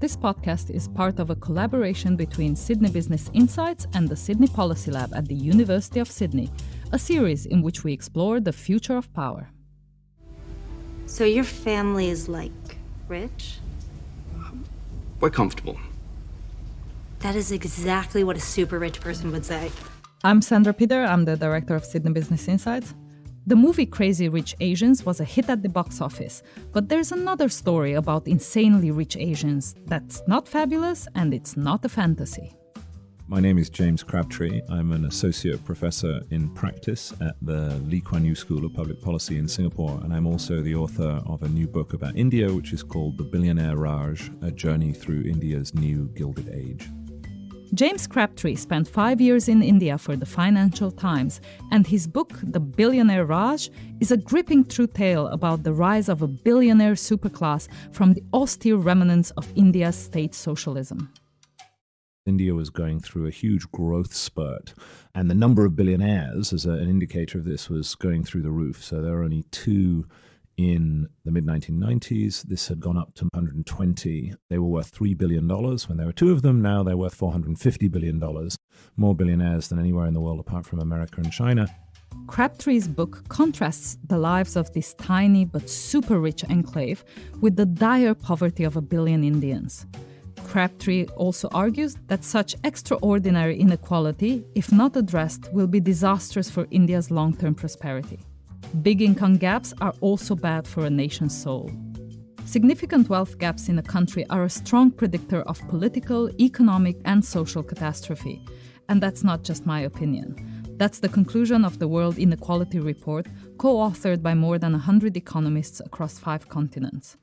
This podcast is part of a collaboration between Sydney Business Insights and the Sydney Policy Lab at the University of Sydney, a series in which we explore the future of power. So your family is like rich? We're comfortable. That is exactly what a super rich person would say. I'm Sandra Peter, I'm the director of Sydney Business Insights. The movie Crazy Rich Asians was a hit at the box office, but there's another story about insanely rich Asians that's not fabulous and it's not a fantasy. My name is James Crabtree. I'm an associate professor in practice at the Lee Kuan Yew School of Public Policy in Singapore, and I'm also the author of a new book about India, which is called The Billionaire Raj A Journey Through India's New Gilded Age. James Crabtree spent five years in India for the Financial Times, and his book, The Billionaire Raj, is a gripping true tale about the rise of a billionaire superclass from the austere remnants of India's state socialism. India was going through a huge growth spurt, and the number of billionaires, as an indicator of this, was going through the roof. So there are only two in the mid 1990s. This had gone up to 120. They were worth $3 billion when there were two of them. Now they're worth $450 billion, more billionaires than anywhere in the world apart from America and China. Crabtree's book contrasts the lives of this tiny but super rich enclave with the dire poverty of a billion Indians. Crabtree also argues that such extraordinary inequality, if not addressed, will be disastrous for India's long term prosperity. Big income gaps are also bad for a nation's soul. Significant wealth gaps in a country are a strong predictor of political, economic, and social catastrophe. And that's not just my opinion. That's the conclusion of the World Inequality Report, co authored by more than 100 economists across five continents.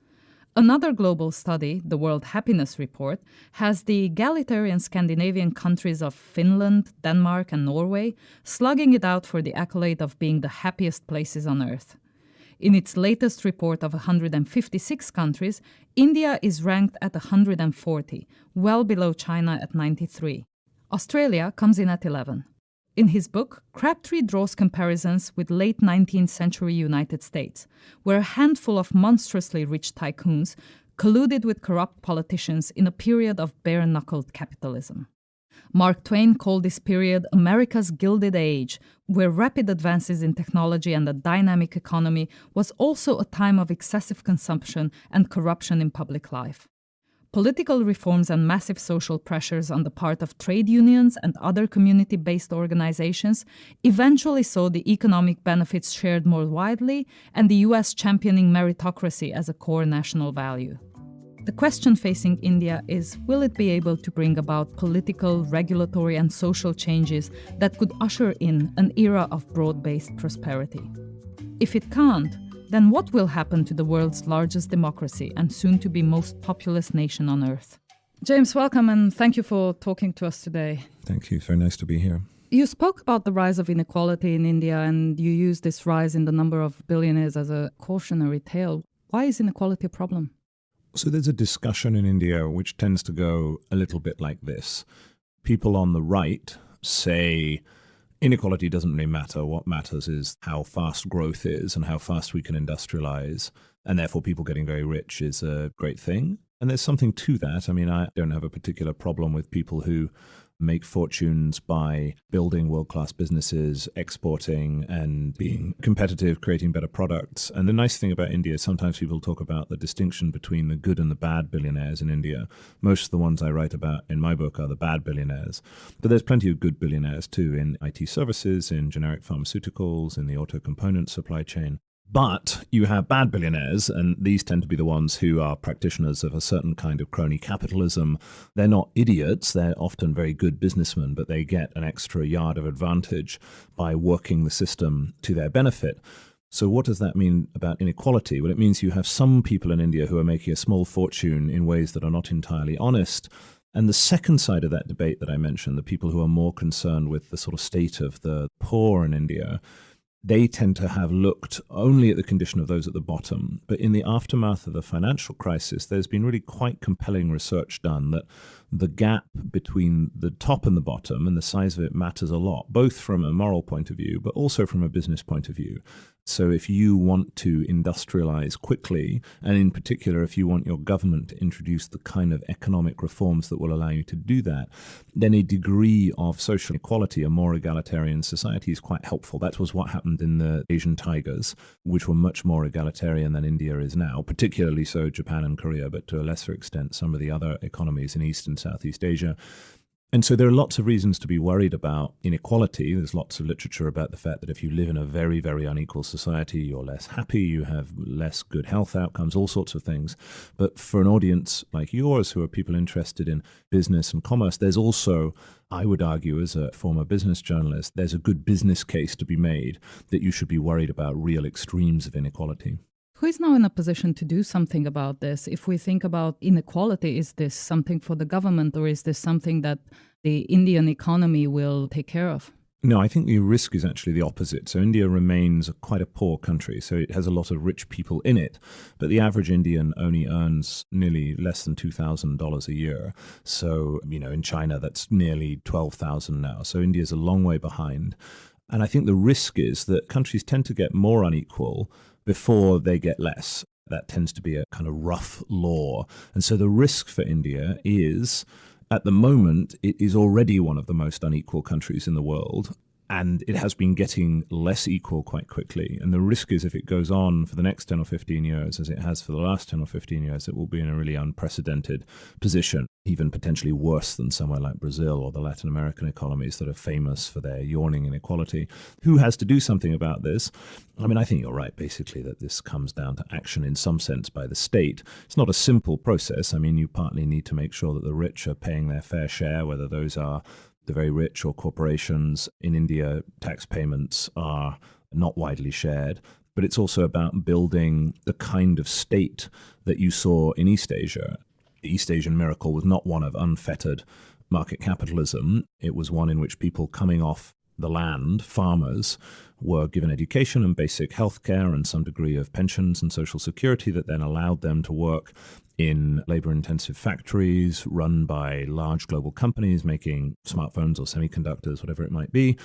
Another global study, the World Happiness Report, has the egalitarian Scandinavian countries of Finland, Denmark, and Norway slugging it out for the accolade of being the happiest places on earth. In its latest report of 156 countries, India is ranked at 140, well below China at 93. Australia comes in at 11. In his book, Crabtree draws comparisons with late 19th century United States, where a handful of monstrously rich tycoons colluded with corrupt politicians in a period of bare knuckled capitalism. Mark Twain called this period America's Gilded Age, where rapid advances in technology and a dynamic economy was also a time of excessive consumption and corruption in public life. Political reforms and massive social pressures on the part of trade unions and other community based organizations eventually saw the economic benefits shared more widely and the US championing meritocracy as a core national value. The question facing India is will it be able to bring about political, regulatory, and social changes that could usher in an era of broad based prosperity? If it can't, then what will happen to the world's largest democracy and soon to be most populous nation on earth? James, welcome and thank you for talking to us today. Thank you. It's very nice to be here. You spoke about the rise of inequality in India and you used this rise in the number of billionaires as a cautionary tale. Why is inequality a problem? So there's a discussion in India which tends to go a little bit like this. People on the right say inequality doesn't really matter. What matters is how fast growth is and how fast we can industrialize. And therefore, people getting very rich is a great thing. And there's something to that. I mean, I don't have a particular problem with people who make fortunes by building world class businesses, exporting, and being competitive, creating better products. And the nice thing about India sometimes people talk about the distinction between the good and the bad billionaires in India. Most of the ones I write about in my book are the bad billionaires. But there's plenty of good billionaires too in IT services, in generic pharmaceuticals, in the auto component supply chain. But you have bad billionaires, and these tend to be the ones who are practitioners of a certain kind of crony capitalism. They're not idiots, they're often very good businessmen, but they get an extra yard of advantage by working the system to their benefit. So, what does that mean about inequality? Well, it means you have some people in India who are making a small fortune in ways that are not entirely honest. And the second side of that debate that I mentioned, the people who are more concerned with the sort of state of the poor in India, they tend to have looked only at the condition of those at the bottom. But in the aftermath of the financial crisis, there's been really quite compelling research done that the gap between the top and the bottom and the size of it matters a lot, both from a moral point of view, but also from a business point of view. So, if you want to industrialize quickly, and in particular, if you want your government to introduce the kind of economic reforms that will allow you to do that, then a degree of social equality, a more egalitarian society, is quite helpful. That was what happened in the Asian tigers, which were much more egalitarian than India is now, particularly so Japan and Korea, but to a lesser extent, some of the other economies in East and Southeast Asia. And so there are lots of reasons to be worried about inequality. There's lots of literature about the fact that if you live in a very, very unequal society, you're less happy, you have less good health outcomes, all sorts of things. But for an audience like yours, who are people interested in business and commerce, there's also, I would argue, as a former business journalist, there's a good business case to be made that you should be worried about real extremes of inequality. Who is now in a position to do something about this? If we think about inequality, is this something for the government or is this something that the Indian economy will take care of? No, I think the risk is actually the opposite. So India remains quite a poor country. So it has a lot of rich people in it, but the average Indian only earns nearly less than $2,000 a year. So, you know, in China, that's nearly 12,000 now. So India is a long way behind. And I think the risk is that countries tend to get more unequal before they get less. That tends to be a kind of rough law. And so the risk for India is at the moment, it is already one of the most unequal countries in the world and it has been getting less equal quite quickly. And the risk is if it goes on for the next 10 or 15 years, as it has for the last 10 or 15 years, it will be in a really unprecedented position, even potentially worse than somewhere like Brazil or the Latin American economies that are famous for their yawning inequality. Who has to do something about this? I mean, I think you're right, basically, that this comes down to action in some sense by the state. It's not a simple process. I mean, you partly need to make sure that the rich are paying their fair share, whether those are the very rich or corporations. In India, tax payments are not widely shared. But it's also about building the kind of state that you saw in East Asia. The East Asian miracle was not one of unfettered market capitalism, it was one in which people coming off the land, farmers, were given education and basic health care and some degree of pensions and social security that then allowed them to work in labor intensive factories run by large global companies making smartphones or semiconductors, whatever it might be.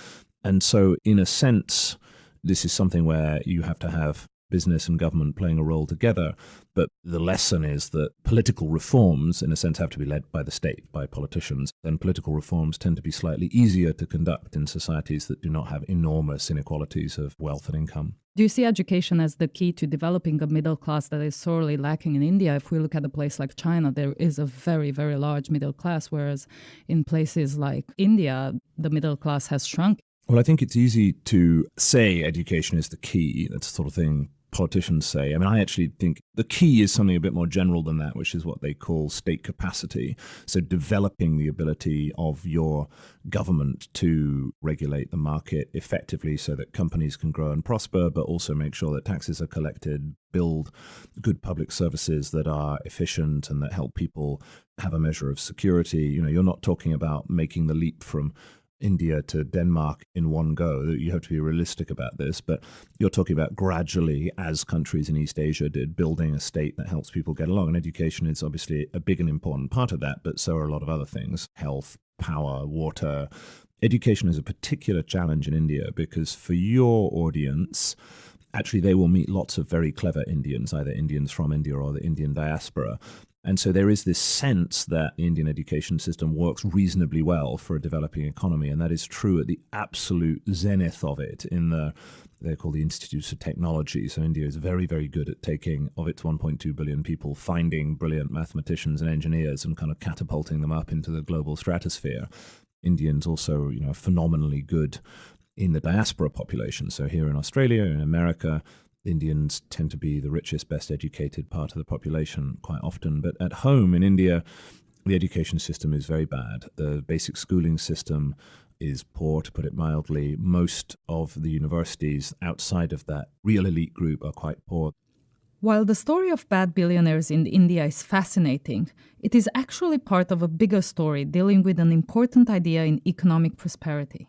And so, in a sense, this is something where you have to have business and government playing a role together. But the lesson is that political reforms, in a sense, have to be led by the state, by politicians. And political reforms tend to be slightly easier to conduct in societies that do not have enormous inequalities of wealth and income. Do you see education as the key to developing a middle class that is sorely lacking in India? If we look at a place like China, there is a very, very large middle class, whereas in places like India, the middle class has shrunk. Well, I think it's easy to say education is the key. That's the sort of thing politicians say. I mean, I actually think the key is something a bit more general than that, which is what they call state capacity. So, developing the ability of your government to regulate the market effectively so that companies can grow and prosper, but also make sure that taxes are collected, build good public services that are efficient and that help people have a measure of security. You know, you're not talking about making the leap from India to Denmark in one go. You have to be realistic about this, but you're talking about gradually, as countries in East Asia did, building a state that helps people get along. And education is obviously a big and important part of that, but so are a lot of other things health, power, water. Education is a particular challenge in India because for your audience, actually they will meet lots of very clever Indians, either Indians from India or the Indian diaspora. And so there is this sense that the Indian education system works reasonably well for a developing economy, and that is true at the absolute zenith of it in the they're called the Institutes of Technology. So India is very, very good at taking of its 1.2 billion people, finding brilliant mathematicians and engineers and kind of catapulting them up into the global stratosphere. Indians also, you know, phenomenally good in the diaspora population. So here in Australia, in America, Indians tend to be the richest, best educated part of the population quite often. But at home in India, the education system is very bad. The basic schooling system is poor, to put it mildly. Most of the universities outside of that real elite group are quite poor. While the story of bad billionaires in India is fascinating, it is actually part of a bigger story dealing with an important idea in economic prosperity.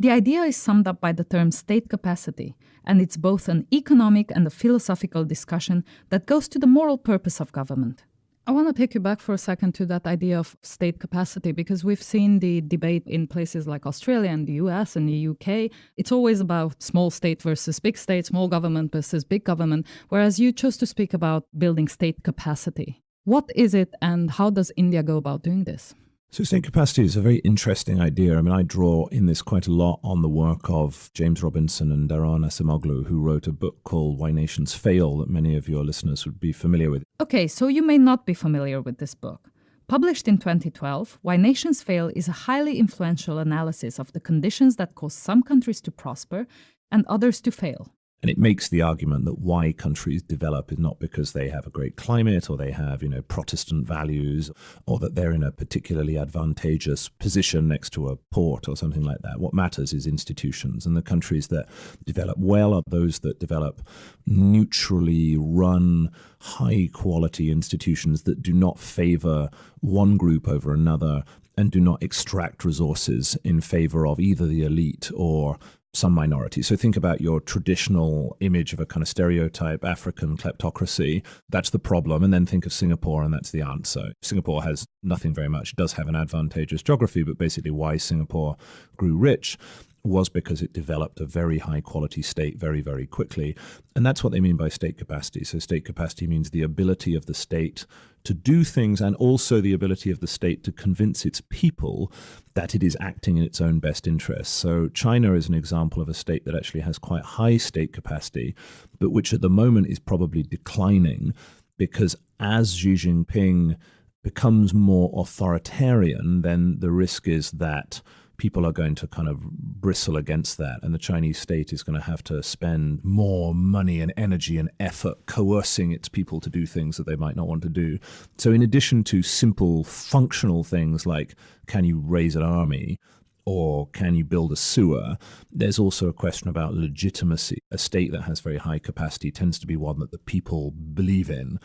The idea is summed up by the term state capacity, and it's both an economic and a philosophical discussion that goes to the moral purpose of government. I want to take you back for a second to that idea of state capacity because we've seen the debate in places like Australia and the US and the UK. It's always about small state versus big state, small government versus big government, whereas you chose to speak about building state capacity. What is it and how does India go about doing this? So, state capacity is a very interesting idea. I mean, I draw in this quite a lot on the work of James Robinson and Daron Acemoglu, who wrote a book called Why Nations Fail that many of your listeners would be familiar with. Okay, so you may not be familiar with this book. Published in 2012, Why Nations Fail is a highly influential analysis of the conditions that cause some countries to prosper and others to fail. And it makes the argument that why countries develop is not because they have a great climate or they have, you know, Protestant values or that they're in a particularly advantageous position next to a port or something like that. What matters is institutions. And the countries that develop well are those that develop neutrally run, high quality institutions that do not favor one group over another and do not extract resources in favor of either the elite or some minority. So think about your traditional image of a kind of stereotype African kleptocracy. That's the problem. And then think of Singapore, and that's the answer. Singapore has nothing very much. It does have an advantageous geography, but basically why Singapore grew rich was because it developed a very high quality state very, very quickly. And that's what they mean by state capacity. So, state capacity means the ability of the state to do things and also the ability of the state to convince its people that it is acting in its own best interests. So, China is an example of a state that actually has quite high state capacity, but which at the moment is probably declining because as Xi Jinping becomes more authoritarian, then the risk is that people are going to kind of bristle against that. And the Chinese state is going to have to spend more money and energy and effort coercing its people to do things that they might not want to do. So, in addition to simple functional things like can you raise an army? Or can you build a sewer? There's also a question about legitimacy. A state that has very high capacity tends to be one that the people believe in.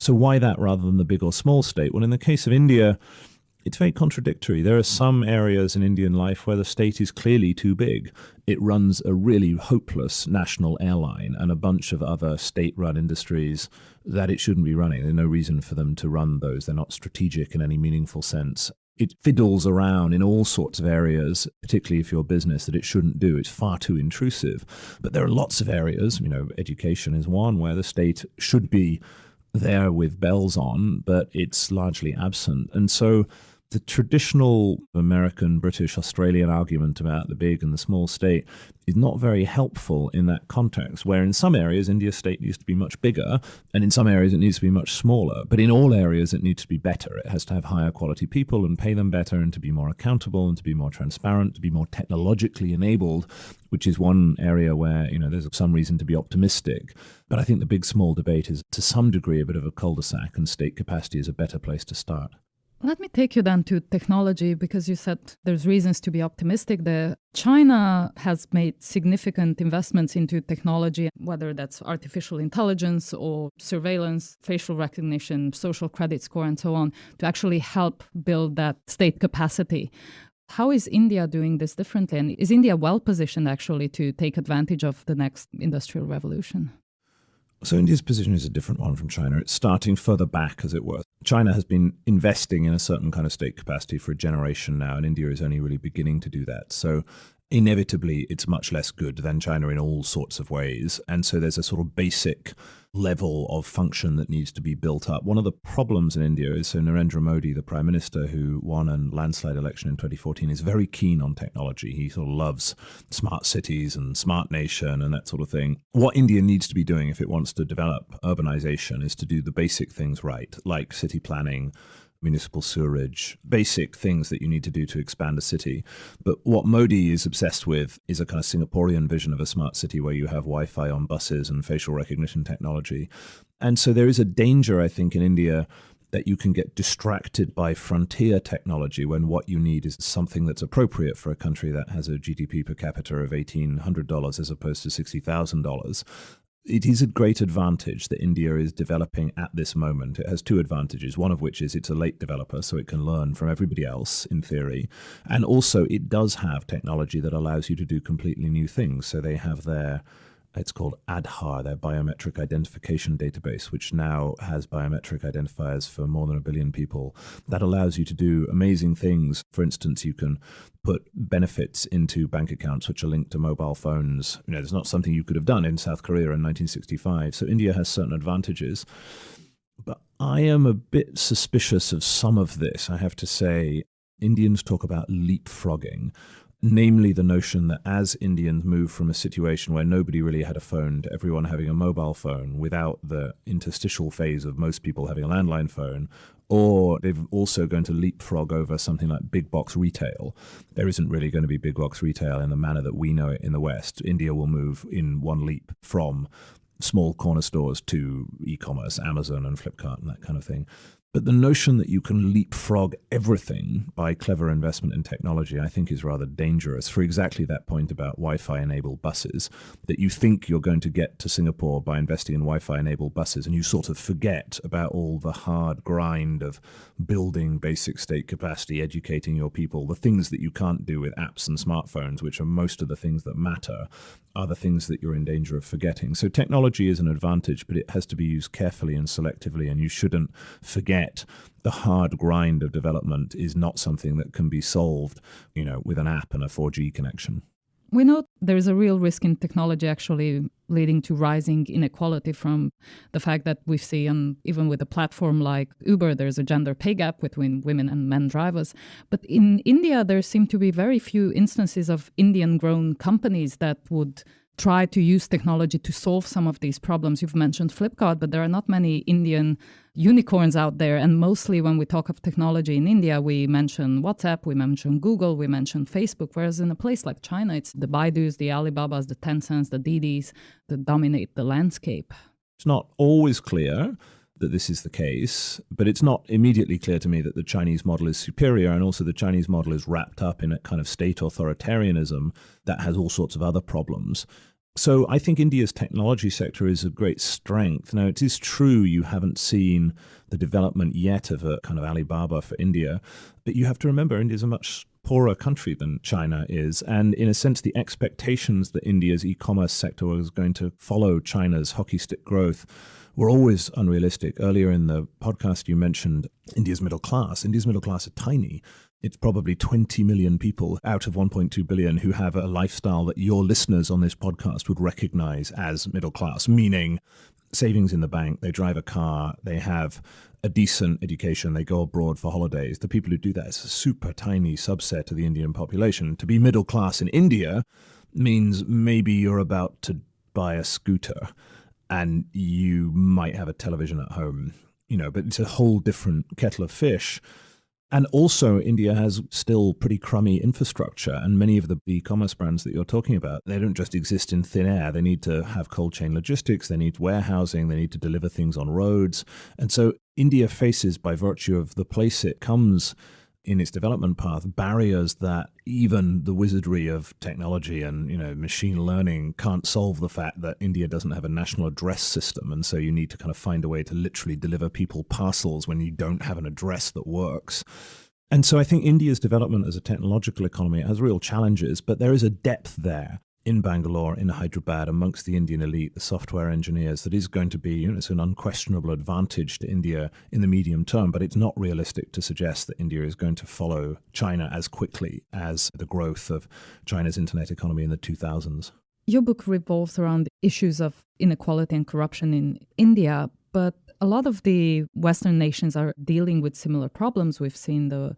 So, why that rather than the big or small state? Well, in the case of India, it's very contradictory. There are some areas in Indian life where the state is clearly too big. It runs a really hopeless national airline and a bunch of other state run industries that it shouldn't be running. There's no reason for them to run those. They're not strategic in any meaningful sense. It fiddles around in all sorts of areas, particularly if you're a business, that it shouldn't do. It's far too intrusive. But there are lots of areas, you know, education is one where the state should be there with bells on, but it's largely absent. And so the traditional American, British, Australian argument about the big and the small state is not very helpful in that context, where in some areas India's state needs to be much bigger, and in some areas it needs to be much smaller. But in all areas it needs to be better. It has to have higher quality people and pay them better, and to be more accountable and to be more transparent, to be more technologically enabled, which is one area where you know there's some reason to be optimistic. But I think the big small debate is to some degree a bit of a cul-de-sac, and state capacity is a better place to start. Let me take you then to technology because you said there's reasons to be optimistic there. China has made significant investments into technology, whether that's artificial intelligence or surveillance, facial recognition, social credit score, and so on, to actually help build that state capacity. How is India doing this differently? And is India well positioned actually to take advantage of the next industrial revolution? So India's position is a different one from China. It's starting further back, as it were. China has been investing in a certain kind of state capacity for a generation now, and India is only really beginning to do that. So inevitably, it's much less good than China in all sorts of ways. And so there's a sort of basic level of function that needs to be built up. One of the problems in India is so Narendra Modi, the prime minister who won a landslide election in 2014, is very keen on technology. He sort of loves smart cities and smart nation and that sort of thing. What India needs to be doing if it wants to develop urbanization is to do the basic things right, like city planning, municipal sewerage, basic things that you need to do to expand a city. But what Modi is obsessed with is a kind of Singaporean vision of a smart city where you have Wi Fi on buses and facial recognition technology. And so there is a danger, I think, in India that you can get distracted by frontier technology when what you need is something that's appropriate for a country that has a GDP per capita of $1,800 as opposed to $60,000 it is a great advantage that India is developing at this moment. It has two advantages, one of which is it's a late developer, so it can learn from everybody else in theory. And also, it does have technology that allows you to do completely new things. So they have their It's called Aadhaar, their biometric identification database, which now has biometric identifiers for more than a billion people. That allows you to do amazing things. For instance, you can put benefits into bank accounts which are linked to mobile phones. You know, there's not something you could have done in South Korea in 1965. So India has certain advantages. But I am a bit suspicious of some of this, I have to say. Indians talk about leapfrogging, namely the notion that as Indians move from a situation where nobody really had a phone to everyone having a mobile phone without the interstitial phase of most people having a landline phone, or they're also going to leapfrog over something like big box retail. There isn't really going to be big box retail in the manner that we know it in the West. India will move in one leap from small corner stores to e-commerce, Amazon and Flipkart and that kind of thing. But the notion that you can leapfrog everything by clever investment in technology, I think, is rather dangerous for exactly that point about Wi Fi enabled buses. That you think you're going to get to Singapore by investing in Wi Fi enabled buses, and you sort of forget about all the hard grind of building basic state capacity, educating your people, the things that you can't do with apps and smartphones, which are most of the things that matter, are the things that you're in danger of forgetting. So technology is an advantage, but it has to be used carefully and selectively, and you shouldn't forget the hard grind of development is not something that can be solved, you know, with an app and a 4G connection. We know there is a real risk in technology actually leading to rising inequality from the fact that we see, and even with a platform like Uber, there's a gender pay gap between women and men drivers. But in India, there seem to be very few instances of Indian grown companies that would try to use technology to solve some of these problems. You've mentioned Flipkart, but there are not many Indian unicorns out there. And mostly when we talk of technology in India, we mention WhatsApp, we mention Google, we mention Facebook. Whereas in a place like China, it's the Baidus, the Alibabas, the Tencents, the Didis that dominate the landscape. It's not always clear that this is the case, but it's not immediately clear to me that the Chinese model is superior. And also, the Chinese model is wrapped up in a kind of state authoritarianism that has all sorts of other problems. So, I think India's technology sector is of great strength. Now, it is true you haven't seen the development yet of a kind of Alibaba for India, but you have to remember India is a much poorer country than China is. And in a sense, the expectations that India's e commerce sector was going to follow China's hockey stick growth were always unrealistic. Earlier in the podcast, you mentioned India's middle class. India's middle class are tiny. It's probably 20 million people out of 1.2 billion who have a lifestyle that your listeners on this podcast would recognize as middle class, meaning savings in the bank, they drive a car, they have a decent education, they go abroad for holidays. The people who do that is a super tiny subset of the Indian population. To be middle class in India means maybe you're about to buy a scooter and you might have a television at home, you know, but it's a whole different kettle of fish. And also, India has still pretty crummy infrastructure, and many of the e commerce brands that you're talking about, they don't just exist in thin air. They need to have cold chain logistics, they need warehousing, they need to deliver things on roads. And so, India faces, by virtue of the place it comes in its development path barriers that even the wizardry of technology and you know machine learning can't solve the fact that India doesn't have a national address system. And so you need to kind of find a way to literally deliver people parcels when you don't have an address that works. And so I think India's development as a technological economy has real challenges but there is a depth there in Bangalore, in Hyderabad, amongst the Indian elite, the software engineers, that is going to be, you know, it's an unquestionable advantage to India in the medium term, but it's not realistic to suggest that India is going to follow China as quickly as the growth of China's internet economy in the 2000s. Your book revolves around issues of inequality and corruption in India, but a lot of the Western nations are dealing with similar problems. We've seen the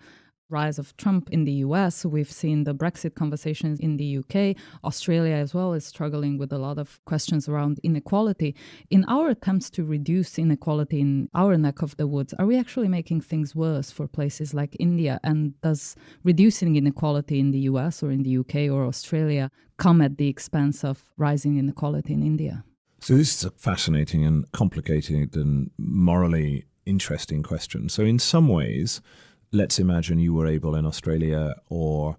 rise of Trump in the US. We've seen the Brexit conversations in the UK. Australia, as well, is struggling with a lot of questions around inequality. In our attempts to reduce inequality in our neck of the woods, are we actually making things worse for places like India? And does reducing inequality in the US or in the UK or Australia come at the expense of rising inequality in India? So, this is a fascinating and complicated and morally interesting question. So, in some ways, let's imagine you were able in Australia or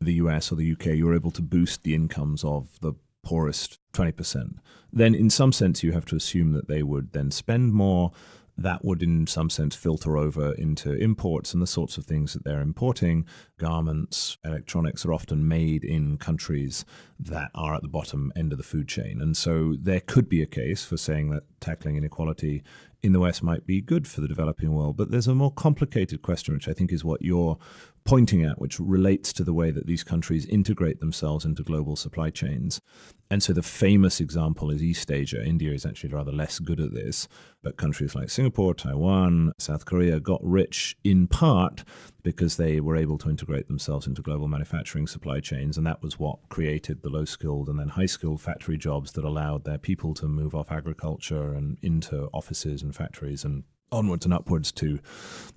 the US or the UK, you were able to boost the incomes of the poorest 20%. Then, in some sense, you have to assume that they would then spend more. that would, in some sense, filter over into imports and the sorts of things that they're importing. Garments, electronics are often made in countries that are at the bottom end of the food chain. And so there could be a case for saying that tackling inequality in the West might be good for the developing world. But there's a more complicated question, which I think is what you're pointing at, which relates to the way that these countries integrate themselves into global supply chains. And so the famous example is East Asia. India is actually rather less good at this, but countries like Singapore, Taiwan, South Korea got rich in part because they were able to integrate themselves into global manufacturing supply chains. And that was what created the low skilled and then high skilled factory jobs that allowed their people to move off agriculture and into offices and factories and onwards and upwards to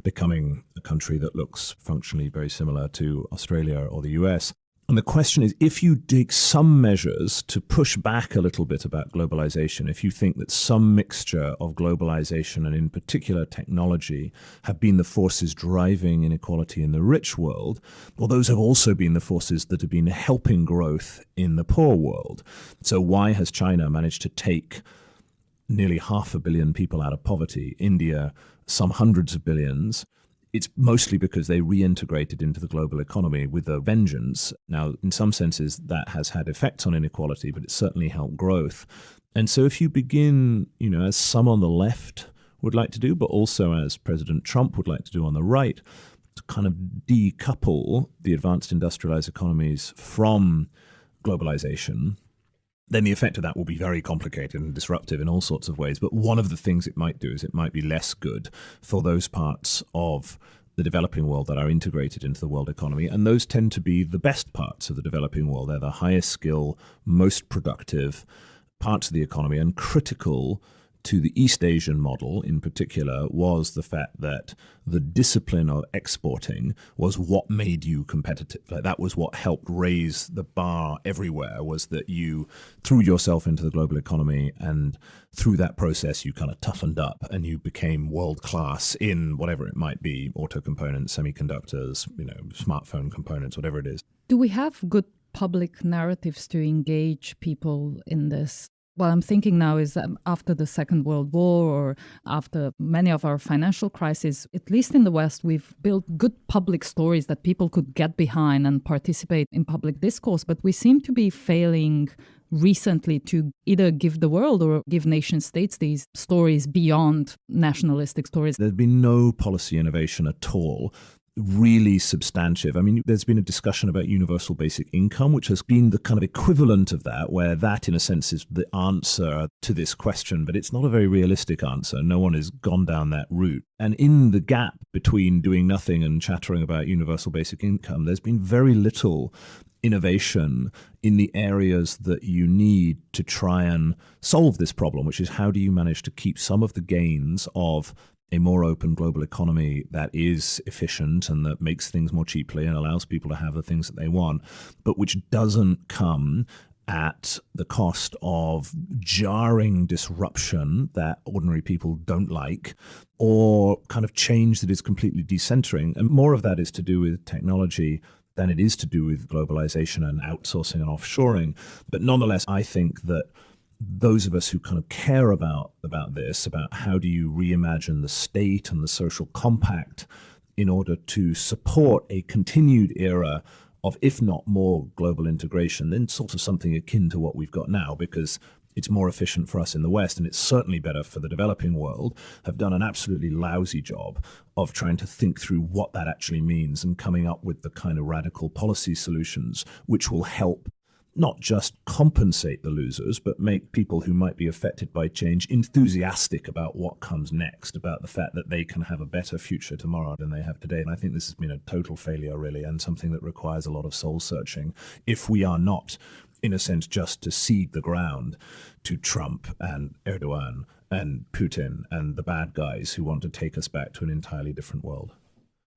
becoming a country that looks functionally very similar to Australia or the US. And the question is if you take some measures to push back a little bit about globalization, if you think that some mixture of globalization and, in particular, technology have been the forces driving inequality in the rich world, well, those have also been the forces that have been helping growth in the poor world. So, why has China managed to take nearly half a billion people out of poverty, India, some hundreds of billions. It's mostly because they reintegrated into the global economy with a vengeance. Now, in some senses, that has had effects on inequality, but it's certainly helped growth. And so, if you begin, you know, as some on the left would like to do, but also as President Trump would like to do on the right, to kind of decouple the advanced industrialized economies from globalization, then the effect of that will be very complicated and disruptive in all sorts of ways. But one of the things it might do is it might be less good for those parts of the developing world that are integrated into the world economy. And those tend to be the best parts of the developing world. They're the highest skill, most productive parts of the economy and critical to the East Asian model in particular was the fact that the discipline of exporting was what made you competitive. Like that was what helped raise the bar everywhere was that you threw yourself into the global economy and through that process you kind of toughened up and you became world class in whatever it might be, auto components, semiconductors, you know, smartphone components, whatever it is. Do we have good public narratives to engage people in this what I'm thinking now is that after the Second World War or after many of our financial crises, at least in the West, we've built good public stories that people could get behind and participate in public discourse. But we seem to be failing recently to either give the world or give nation states these stories beyond nationalistic stories. There's been no policy innovation at all really substantive. I mean, there's been a discussion about universal basic income, which has been the kind of equivalent of that, where that, in a sense, is the answer to this question, but it's not a very realistic answer. No one has gone down that route. And in the gap between doing nothing and chattering about universal basic income, there's been very little innovation in the areas that you need to try and solve this problem, which is how do you manage to keep some of the gains of a more open global economy that is efficient and that makes things more cheaply and allows people to have the things that they want, but which doesn't come at the cost of jarring disruption that ordinary people don't like or kind of change that is completely decentering. And more of that is to do with technology than it is to do with globalization and outsourcing and offshoring. But nonetheless, I think that those of us who kind of care about about this, about how do you reimagine the state and the social compact in order to support a continued era of, if not more, global integration, then sort of something akin to what we've got now, because it's more efficient for us in the West, and it's certainly better for the developing world, have done an absolutely lousy job of trying to think through what that actually means and coming up with the kind of radical policy solutions which will help not just compensate the losers, but make people who might be affected by change enthusiastic about what comes next, about the fact that they can have a better future tomorrow than they have today. And I think this has been a total failure, really, and something that requires a lot of soul searching if we are not, in a sense, just to cede the ground to Trump and Erdogan and Putin and the bad guys who want to take us back to an entirely different world.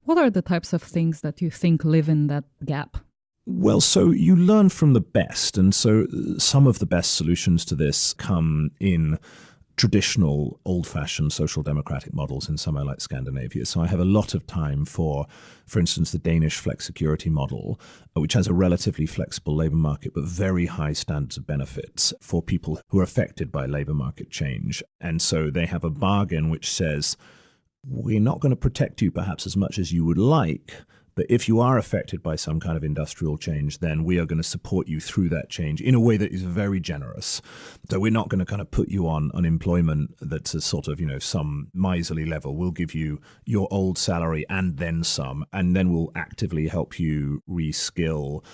What are the types of things that you think live in that gap? Well, so you learn from the best. And so uh, some of the best solutions to this come in traditional old fashioned social democratic models in somewhere like Scandinavia. So I have a lot of time for, for instance, the Danish flexicurity model, uh, which has a relatively flexible labor market but very high standards of benefits for people who are affected by labor market change. And so they have a bargain which says, we're not going to protect you perhaps as much as you would like, if you are affected by some kind of industrial change, then we are going to support you through that change in a way that is very generous. So we're not going to kind of put you on unemployment that's a sort of, you know, some miserly level. We'll give you your old salary and then some, and then we'll actively help you reskill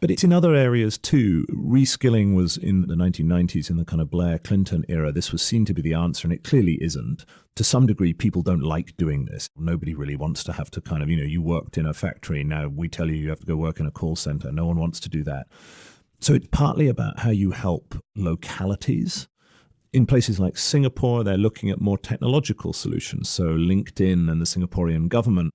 but it's in other areas too. Reskilling was in the 1990s, in the kind of Blair Clinton era. This was seen to be the answer, and it clearly isn't. To some degree, people don't like doing this. Nobody really wants to have to kind of, you know, you worked in a factory. Now we tell you you have to go work in a call center. No one wants to do that. So it's partly about how you help localities. In places like Singapore, they're looking at more technological solutions. So LinkedIn and the Singaporean government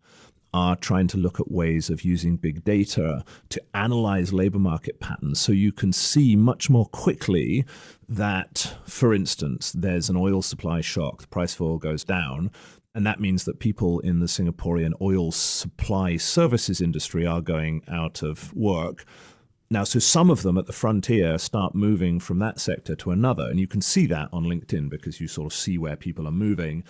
are trying to look at ways of using big data to analyze labor market patterns so you can see much more quickly that, for instance, there's an oil supply shock, the price of oil goes down. And that means that people in the Singaporean oil supply services industry are going out of work. Now, so some of them at the frontier start moving from that sector to another. And you can see that on LinkedIn because you sort of see where people are moving.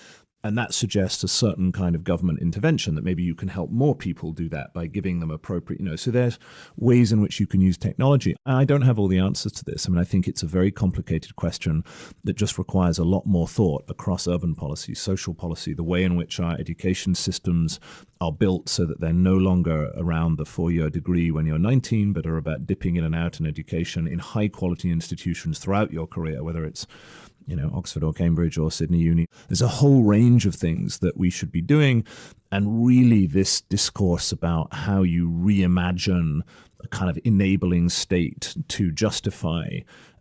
And that suggests a certain kind of government intervention that maybe you can help more people do that by giving them appropriate, you know. So there's ways in which you can use technology. I don't have all the answers to this. I mean, I think it's a very complicated question that just requires a lot more thought across urban policy, social policy, the way in which our education systems are built so that they're no longer around the four year degree when you're 19, but are about dipping in and out in education in high quality institutions throughout your career, whether it's you know, Oxford or Cambridge or Sydney Uni. There's a whole range of things that we should be doing. And really, this discourse about how you reimagine a kind of enabling state to justify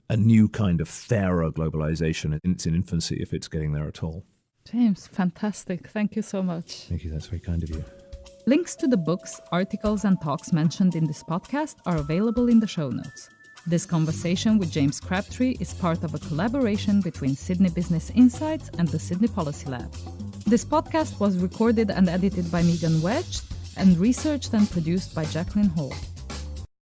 a new kind of fairer globalization. It's in infancy, if it's getting there at all. James, fantastic. Thank you so much. Thank you. That's very kind of you. Links to the books, articles, and talks mentioned in this podcast are available in the show notes. This conversation with James Crabtree is part of a collaboration between Sydney Business Insights and the Sydney Policy Lab. This podcast was recorded and edited by Megan Wedge and researched and produced by Jacqueline Hall.